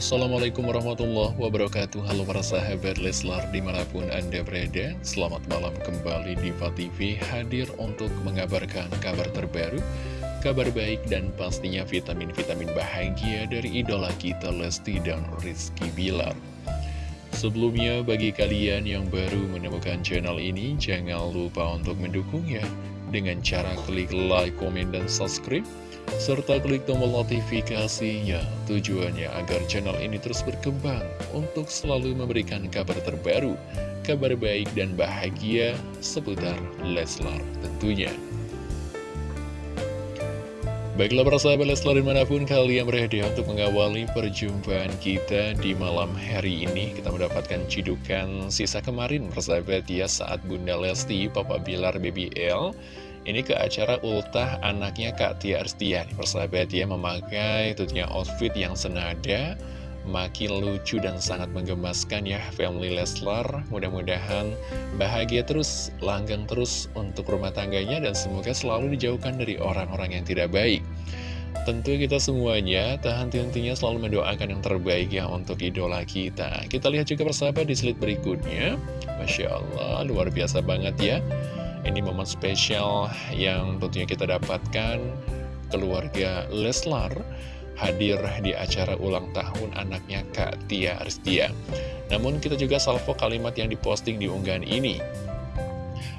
Assalamualaikum warahmatullahi wabarakatuh. Halo para sahabat Leslar di mana pun anda berada Selamat malam kembali di TV hadir untuk mengabarkan kabar terbaru Kabar baik dan pastinya vitamin-vitamin bahagia dari idola kita Lesti dan Rizky Bilar. Sebelumnya bagi kalian yang baru menemukan channel ini Jangan lupa untuk mendukungnya Dengan cara klik like, komen, dan subscribe serta klik tombol notifikasinya tujuannya agar channel ini terus berkembang untuk selalu memberikan kabar terbaru, kabar baik dan bahagia seputar Leslar tentunya. Baiklah para sahabat Leslar di mana pun kalian berada untuk mengawali perjumpaan kita di malam hari ini. Kita mendapatkan cidukan sisa kemarin persahabat ya saat Bunda Lesti, Papa Bilar, Baby L ini ke acara ultah anaknya Kak Tia Arstian Persahabat ya memakai tentunya outfit yang senada Makin lucu dan sangat menggemaskan ya Family Leslar. Mudah-mudahan bahagia terus, langgang terus untuk rumah tangganya Dan semoga selalu dijauhkan dari orang-orang yang tidak baik Tentu kita semuanya tahan henti selalu mendoakan yang terbaik ya untuk idola kita Kita lihat juga persahabat di slide berikutnya Masya Allah luar biasa banget ya ini momen spesial yang tentunya kita dapatkan keluarga Leslar hadir di acara ulang tahun anaknya Kak Tia Aristia. Namun kita juga salvo kalimat yang diposting di unggahan ini.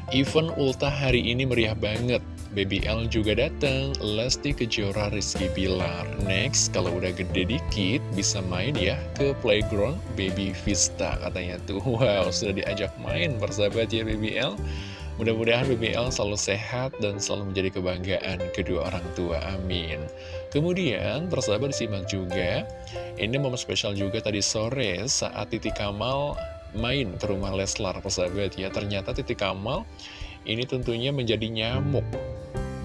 Event ultah hari ini meriah banget. Baby L juga datang, Lesti Kejora Rizky Bilar. Next, kalau udah gede dikit, bisa main ya ke playground Baby Vista katanya tuh. Wow, sudah diajak main persahabat ya Baby L. Mudah-mudahan BBL selalu sehat dan selalu menjadi kebanggaan kedua orang tua, amin Kemudian, persahabat disimak juga Ini momen spesial juga tadi sore saat Titi Kamal main ke rumah Leslar, persahabat ya Ternyata Titi Kamal ini tentunya menjadi nyamuk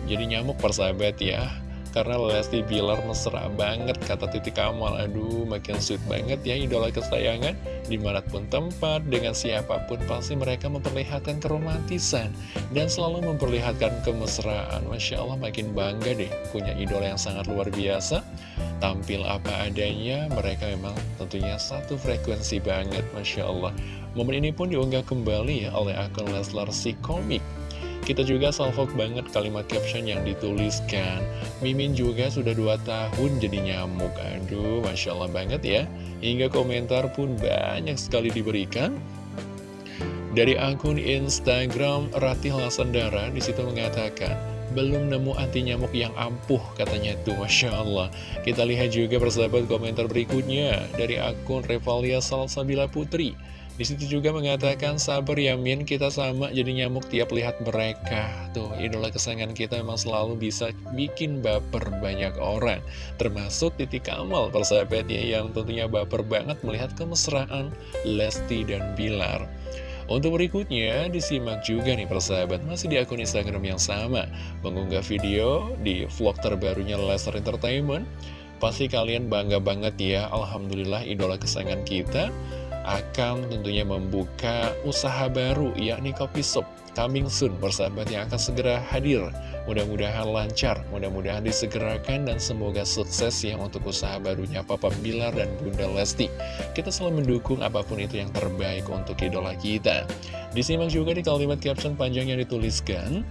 Jadi nyamuk persahabat ya. Karena Lesti Bilar mesra banget kata Titi Kamal. Aduh makin sweet banget ya idola kesayangan. Di mana pun tempat dengan siapa pun pasti mereka memperlihatkan keromantisan. Dan selalu memperlihatkan kemesraan. Masya Allah makin bangga deh punya idola yang sangat luar biasa. Tampil apa adanya mereka memang tentunya satu frekuensi banget Masya Allah. Momen ini pun diunggah kembali oleh akun Leslar si komik kita juga salvok banget kalimat caption yang dituliskan. Mimin juga sudah 2 tahun jadi nyamuk. Aduh, Masya Allah banget ya. Hingga komentar pun banyak sekali diberikan. Dari akun Instagram Ratih Lasandara di situ mengatakan belum nemu anti nyamuk yang ampuh katanya tuh Masya Allah. Kita lihat juga persahabat komentar berikutnya Dari akun Revalia Salsabila Putri. Di situ juga mengatakan sabar ya Min. Kita sama jadi nyamuk tiap lihat mereka. Tuh idola kesayangan kita memang selalu bisa bikin baper banyak orang. Termasuk titik Kamal persahabat ya yang tentunya baper banget melihat kemesraan Lesti dan Bilar untuk berikutnya, disimak juga nih persahabat masih di akun Instagram yang sama. Mengunggah video di vlog terbarunya Lester Entertainment. Pasti kalian bangga banget ya, Alhamdulillah idola kesayangan kita akan tentunya membuka usaha baru yakni kopi shop coming soon persahabat yang akan segera hadir. Mudah-mudahan lancar mudah-mudahan disegerakan dan semoga sukses ya untuk usaha barunya Papa Bilar dan Bunda Lesti. Kita selalu mendukung apa pun itu yang terbaik untuk idola kita. Disimak juga di kalimat caption panjang yang dituliskan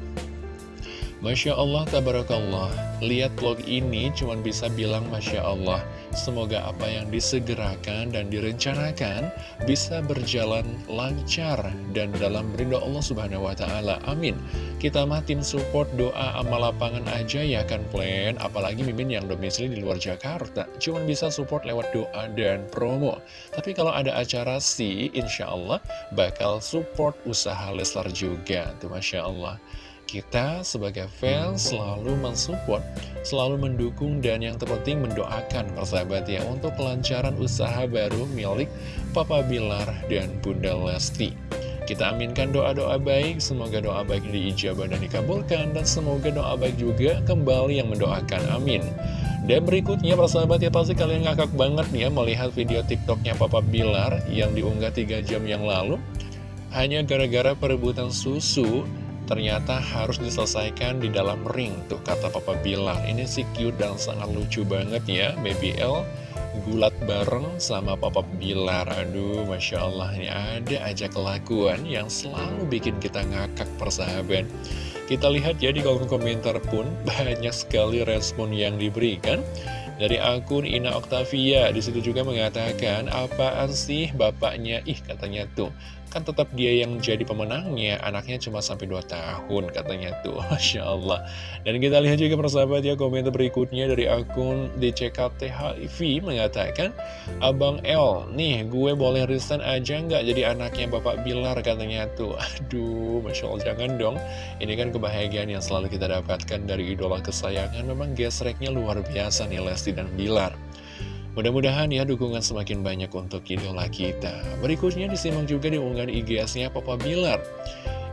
Masya Allah, Tabarakallah. Lihat vlog ini cuma bisa bilang Masya Allah Semoga apa yang disegerakan dan direncanakan Bisa berjalan lancar Dan dalam rindu Allah Subhanahu Wa Taala. Amin. Kita mah tim support doa amal lapangan aja ya kan plan? Apalagi mimin yang domisili di luar Jakarta. Cuma bisa support lewat doa dan promo. Tapi kalau ada acara sih Insya Allah bakal support usaha Leslar juga. Tuh Masya Allah kita sebagai fans selalu mensupport, selalu mendukung dan yang terpenting mendoakan persahabat ya untuk kelancaran usaha baru milik Papa Bilar dan Bunda Lesti. Kita aminkan doa-doa baik, semoga doa baik diijabah dan dikabulkan, dan semoga doa baik juga kembali yang mendoakan, amin. Dan berikutnya persahabat ya pasti kalian ngakak banget nih ya melihat video tiktoknya Papa Bilar yang diunggah 3 jam yang lalu. Hanya gara-gara perebutan susu ternyata harus diselesaikan di dalam ring tuh kata Papa Bilar ini sih cute dan sangat lucu banget ya Baby L gulat bareng sama Papa Bilar. Aduh, Masya Allah, ini ada aja kelakuan yang selalu bikin kita ngakak persahabat. Kita lihat ya di kolom komentar pun banyak sekali respon yang diberikan dari akun Ina Octavia. Di situ juga mengatakan apaan sih bapaknya? Ih katanya tuh kan tetap dia yang jadi pemenangnya. Anaknya cuma sampai 2 tahun katanya tuh. Masya Allah. Dan kita lihat juga persahabat ya komentar berikutnya dari akun DCKTHIV mengatakan Abang L nih gue boleh resign aja nggak jadi anaknya Bapak Bilar? katanya tuh. Aduh Masya Allah jangan dong. Ini kan kebahagiaan yang selalu kita dapatkan dari idola kesayangan. Memang gesreknya luar biasa nih Lesti dan Bilar Mudah-mudahan ya dukungan semakin banyak untuk idola kita. Berikutnya disimak juga di unggahan IGS-nya Papa Bilar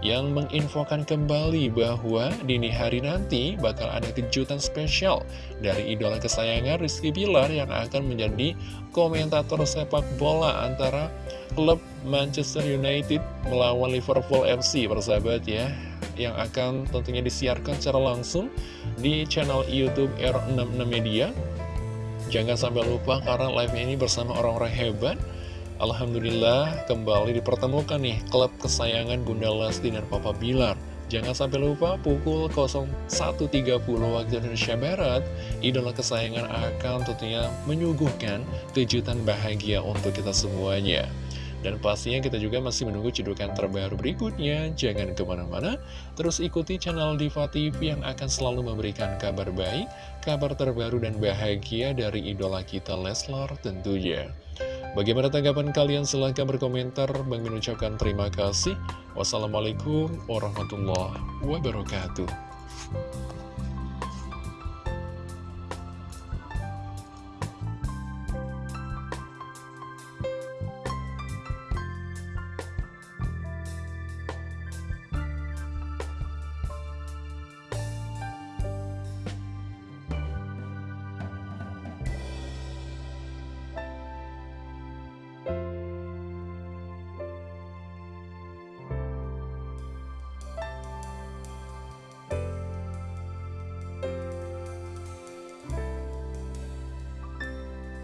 yang menginfokan kembali bahwa dini hari nanti bakal ada kejutan spesial dari idola kesayangan Rizky Bilar yang akan menjadi komentator sepak bola antara klub Manchester United melawan Liverpool FC persahabat ya yang akan tentunya disiarkan secara langsung di channel YouTube R66 Media Jangan sampai lupa karena live ini bersama orang-orang hebat. Alhamdulillah kembali dipertemukan nih klub kesayangan Bunda Lesti dan Papa Bilar. Jangan sampai lupa pukul 01.30 waktu Indonesia Barat Idola kesayangan akan tentunya menyuguhkan kejutan bahagia untuk kita semuanya dan pastinya kita juga masih menunggu cedukan terbaru berikutnya. Jangan ke mana-mana, terus ikuti channel Diva TV yang akan selalu memberikan kabar baik, kabar terbaru dan bahagia dari idola kita Leslar tentunya. Bagaimana tanggapan kalian? Silahkan berkomentar. Bang mengucapkan terima kasih. Wassalamualaikum warahmatullahi wabarakatuh.